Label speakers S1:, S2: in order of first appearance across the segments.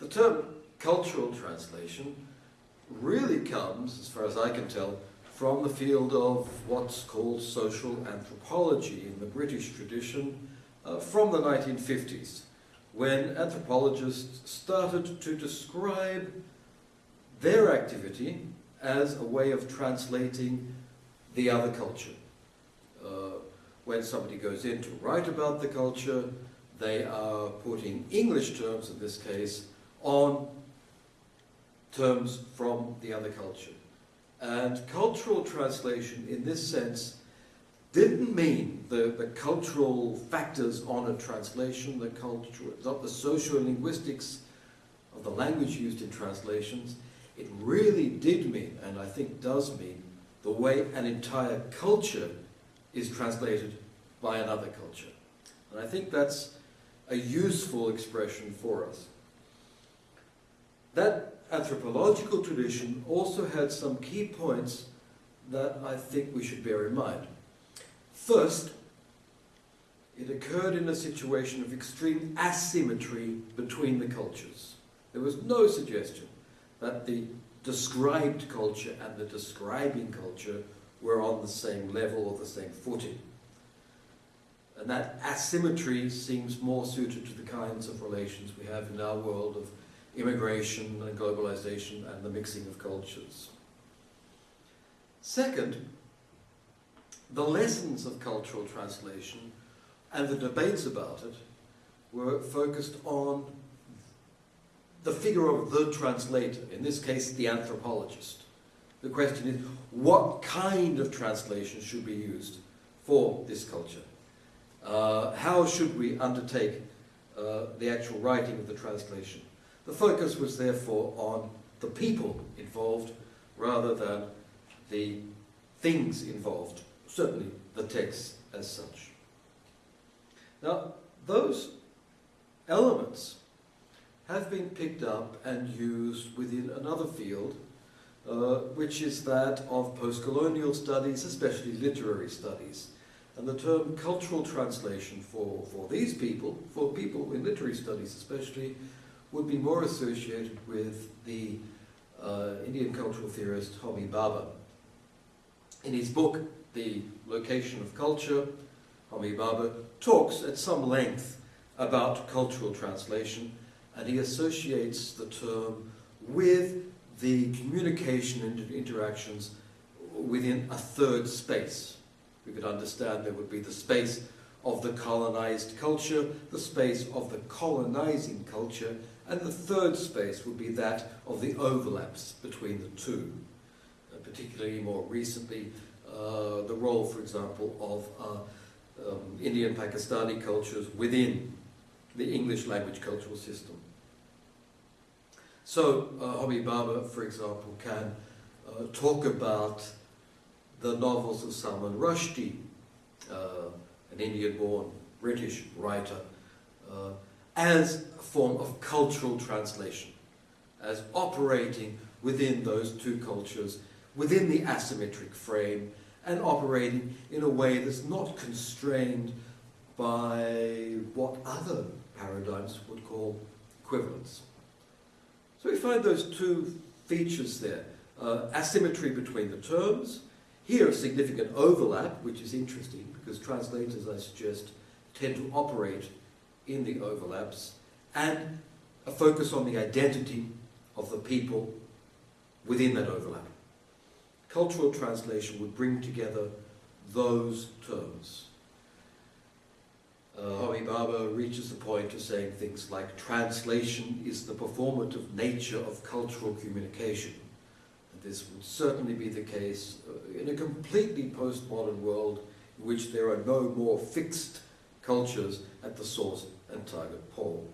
S1: The term cultural translation really comes, as far as I can tell, from the field of what's called social anthropology in the British tradition uh, from the 1950s, when anthropologists started to describe their activity as a way of translating the other culture. Uh, when somebody goes in to write about the culture, they are putting English terms, in this case, on terms from the other culture. And cultural translation, in this sense, didn't mean the, the cultural factors on a translation, the cultural, not the socio-linguistics of the language used in translations. It really did mean, and I think does mean, the way an entire culture is translated by another culture. And I think that's a useful expression for us. That anthropological tradition also had some key points that I think we should bear in mind. First, it occurred in a situation of extreme asymmetry between the cultures. There was no suggestion that the described culture and the describing culture were on the same level or the same footing. And that asymmetry seems more suited to the kinds of relations we have in our world of immigration and globalization and the mixing of cultures. Second, the lessons of cultural translation and the debates about it were focused on the figure of the translator, in this case the anthropologist. The question is, what kind of translation should be used for this culture? Uh, how should we undertake uh, the actual writing of the translation? The focus was therefore on the people involved rather than the things involved, certainly the text as such. Now, those elements have been picked up and used within another field, uh, which is that of post-colonial studies, especially literary studies. And the term cultural translation for, for these people, for people in literary studies especially, would be more associated with the uh, Indian cultural theorist Homi Bhabha. In his book, The Location of Culture, Homi Bhabha talks at some length about cultural translation and he associates the term with the communication and interactions within a third space. We could understand there would be the space of the colonized culture, the space of the colonizing culture, and the third space would be that of the overlaps between the two. Uh, particularly more recently, uh, the role, for example, of uh, um, Indian Pakistani cultures within the English language cultural system. So, uh, Bhabha, for example, can uh, talk about the novels of Salman Rushdie, uh, an Indian-born British writer, uh, as a form of cultural translation, as operating within those two cultures, within the asymmetric frame, and operating in a way that's not constrained by what other paradigms would call equivalence. So we find those two features there. Uh, asymmetry between the terms, here a significant overlap, which is interesting because translators, I suggest, tend to operate in the overlaps, and a focus on the identity of the people within that overlap. Cultural translation would bring together those terms. Uh, Homi Bhabha reaches the point of saying things like translation is the performative nature of cultural communication. And this would certainly be the case uh, in a completely postmodern world in which there are no more fixed cultures at the source and target pole.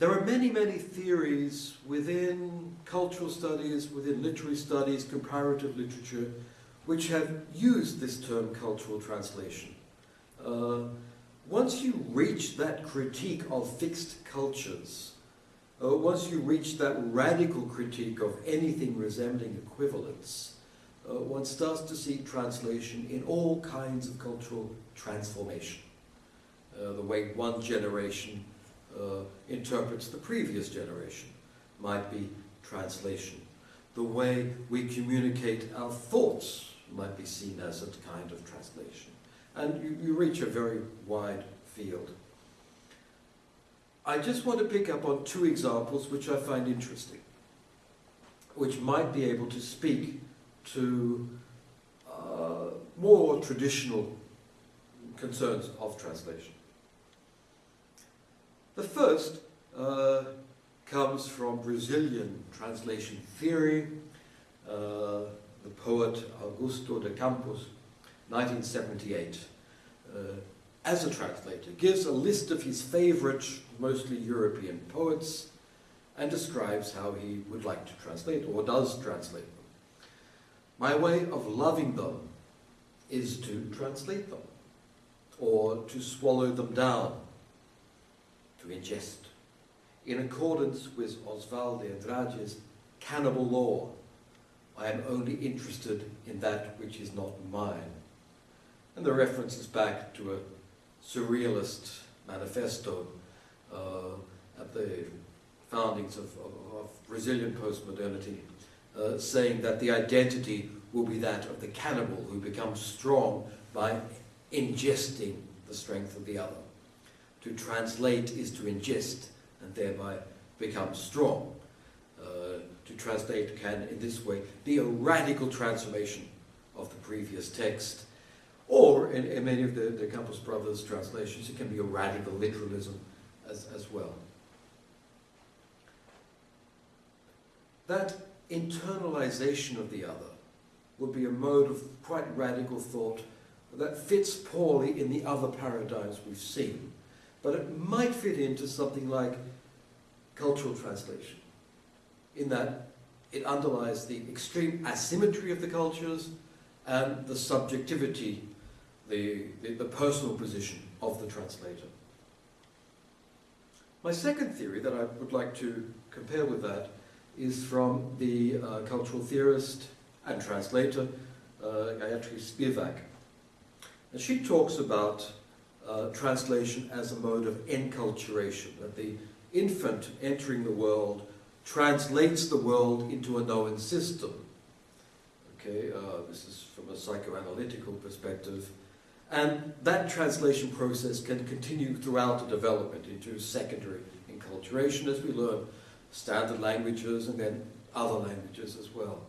S1: There are many, many theories within cultural studies, within literary studies, comparative literature, which have used this term cultural translation. Uh, once you reach that critique of fixed cultures, uh, once you reach that radical critique of anything resembling equivalence, uh, one starts to see translation in all kinds of cultural transformation. Uh, the way one generation uh, interprets the previous generation might be translation. The way we communicate our thoughts might be seen as a kind of translation. And you, you reach a very wide field. I just want to pick up on two examples which I find interesting, which might be able to speak to uh, more traditional concerns of translation. The first uh, comes from Brazilian translation theory, uh, the poet Augusto de Campos, 1978. Uh, as a translator, gives a list of his favorite, mostly European poets, and describes how he would like to translate, or does translate. My way of loving them is to translate them, or to swallow them down, to ingest. In accordance with Oswald de Andrade's cannibal law, I am only interested in that which is not mine. And the reference is back to a surrealist manifesto uh, at the foundings of, of, of Brazilian postmodernity, uh, saying that the identity will be that of the cannibal who becomes strong by ingesting the strength of the other. To translate is to ingest and thereby become strong. Uh, to translate can, in this way, be a radical transformation of the previous text. Or, in, in many of the, the Campos brothers' translations, it can be a radical literalism as, as well. That internalization of the other would be a mode of quite radical thought that fits poorly in the other paradigms we've seen. But it might fit into something like cultural translation, in that it underlies the extreme asymmetry of the cultures and the subjectivity, the, the, the personal position of the translator. My second theory that I would like to compare with that is from the uh, cultural theorist and translator uh, Gayatri Spivak. And she talks about uh, translation as a mode of enculturation, that the infant entering the world translates the world into a known system. Okay, uh, this is from a psychoanalytical perspective. And that translation process can continue throughout the development into secondary enculturation as we learn standard languages and then other languages as well.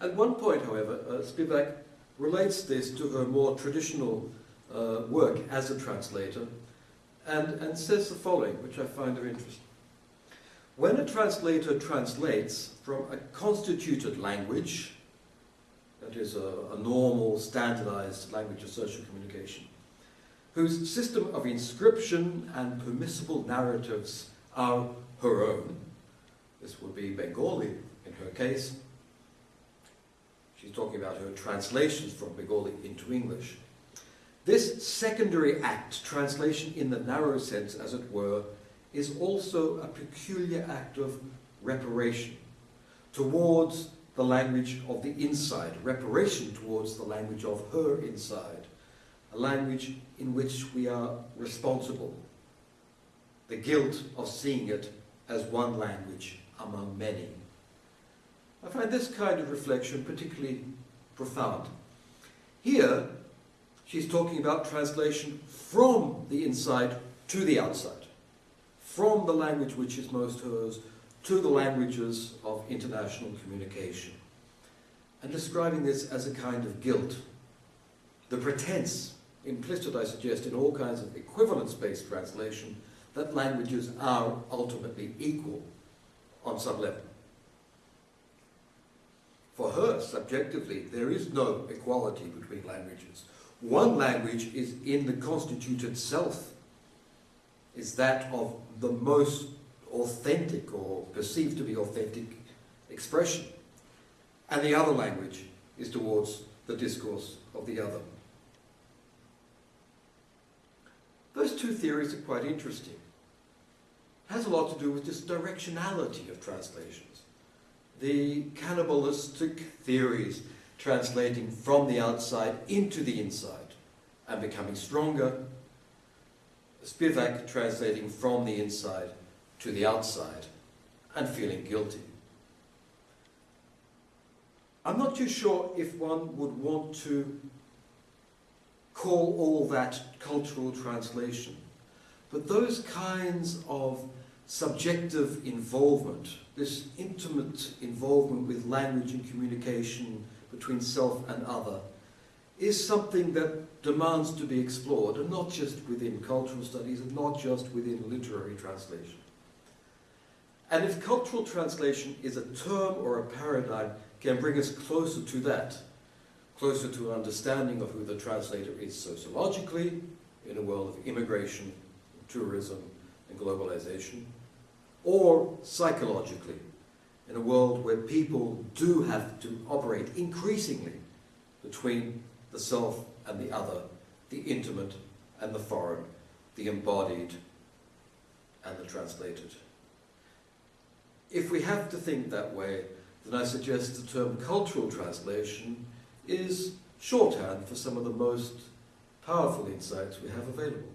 S1: At one point, however, uh, Spivak relates this to her more traditional uh, work as a translator and, and says the following, which I find of interest. When a translator translates from a constituted language, that is a, a normal, standardized language of social communication, whose system of inscription and permissible narratives are her own, this would be Bengali in her case, she's talking about her translations from Bengali into English, this secondary act, translation in the narrow sense as it were, is also a peculiar act of reparation towards the language of the inside, reparation towards the language of her inside, a language in which we are responsible. The guilt of seeing it as one language among many. I find this kind of reflection particularly profound. Here, she's talking about translation from the inside to the outside, from the language which is most hers to the languages of international communication, and describing this as a kind of guilt. The pretense, implicit I suggest in all kinds of equivalence-based translation, that languages are ultimately equal on some level. For her, subjectively, there is no equality between languages. One language is in the constituted self, is that of the most authentic or perceived to be authentic expression. And the other language is towards the discourse of the other. Those two theories are quite interesting. Has a lot to do with this directionality of translations. the cannibalistic theories translating from the outside into the inside and becoming stronger, Spivak translating from the inside to the outside and feeling guilty. I'm not too sure if one would want to call all that cultural translation, but those kinds of subjective involvement, this intimate involvement with language and communication between self and other, is something that demands to be explored, and not just within cultural studies, and not just within literary translation. And if cultural translation is a term or a paradigm, can bring us closer to that, closer to an understanding of who the translator is sociologically, in a world of immigration, tourism, and globalization, or psychologically, in a world where people do have to operate increasingly between the self and the other, the intimate and the foreign, the embodied and the translated. If we have to think that way, then I suggest the term cultural translation is shorthand for some of the most powerful insights we have available.